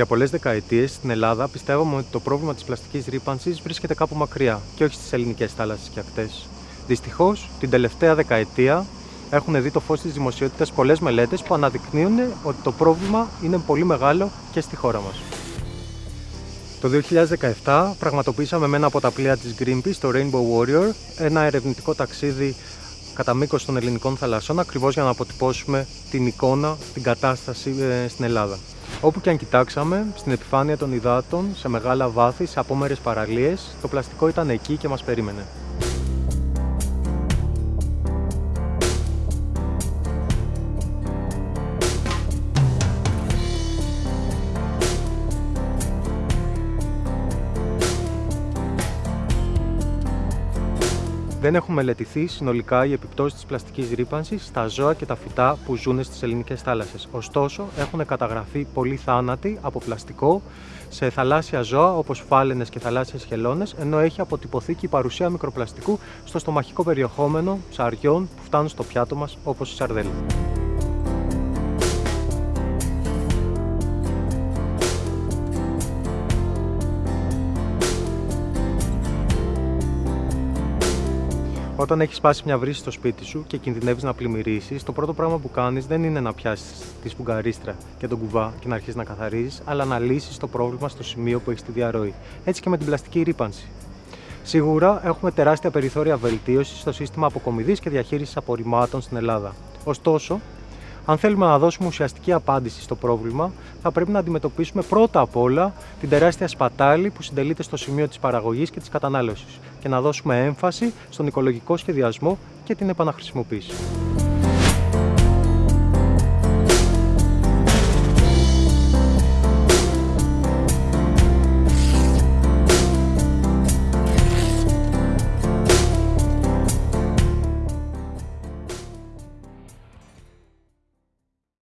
Για πολλές δεκαετίες στην Ελλάδα πιστεύαμε ότι το πρόβλημα της πλαστικής ρήπανσης βρίσκεται κάπου μακριά και όχι στις ελληνικές θάλασσες και ακτές. Δυστυχώς, την τελευταία δεκαετία έχουν δει το φως της δημοσιότητας πολλές μελέτες που αναδεικνύουν ότι το πρόβλημα είναι πολύ μεγάλο και στη χώρα μας. Το 2017 πραγματοποιήσαμε με ένα από τα πλοία της Greenpeace, το Rainbow Warrior, ένα ερευνητικό ταξίδι κατά μήκος των ελληνικών θαλασσών, ακριβώς για να αποτυπώσουμε την εικόνα, την κατάσταση ε, στην Ελλάδα. Όπου και αν κοιτάξαμε, στην επιφάνεια των υδάτων, σε μεγάλα βάθη, σε απόμερες παραλίες, το πλαστικό ήταν εκεί και μας περίμενε. Δεν έχουν μελετηθεί συνολικά οι επιπτώσεις της πλαστικής ρήπανσης στα ζώα και τα φυτά που ζουν στις ελληνικές θάλασσες. Ωστόσο, έχουν καταγραφεί πολλοί θάνατοι από πλαστικό σε θαλάσσια ζώα όπως φάλαινες και θαλάσσιες χελώνες, ενώ έχει αποτυπωθεί και η παρουσία μικροπλαστικού στο στομαχικό περιεχόμενο ψαριών που φτάνουν στο πιάτο μας, όπως η σαρδέλα. Όταν έχεις σπάσει μια βρύση στο σπίτι σου και κινδυνεύεις να πλημμυρίσεις, το πρώτο πράγμα που κάνεις δεν είναι να πιάσεις τη σπουγγαρίστρα και τον κουβά και να αρχίσεις να καθαρίζεις, αλλά να λύσεις το πρόβλημα στο σημείο που έχεις τη διαρροή. Έτσι και με την πλαστική ρήπανση. Σίγουρα έχουμε τεράστια περιθώρια βελτίωσης στο σύστημα αποκομιδής και διαχείρισης απορριμμάτων στην Ελλάδα. Ωστόσο, αν θέλουμε να δώσουμε ουσιαστική απάντηση στο πρόβλημα, θα πρέπει να αντιμετωπίσουμε πρώτα απ' όλα την τεράστια σπατάλη που συντελείται στο σημείο της παραγωγής και της κατανάλωσης και να δώσουμε έμφαση στον οικολογικό σχεδιασμό και την επαναχρησιμοποίηση.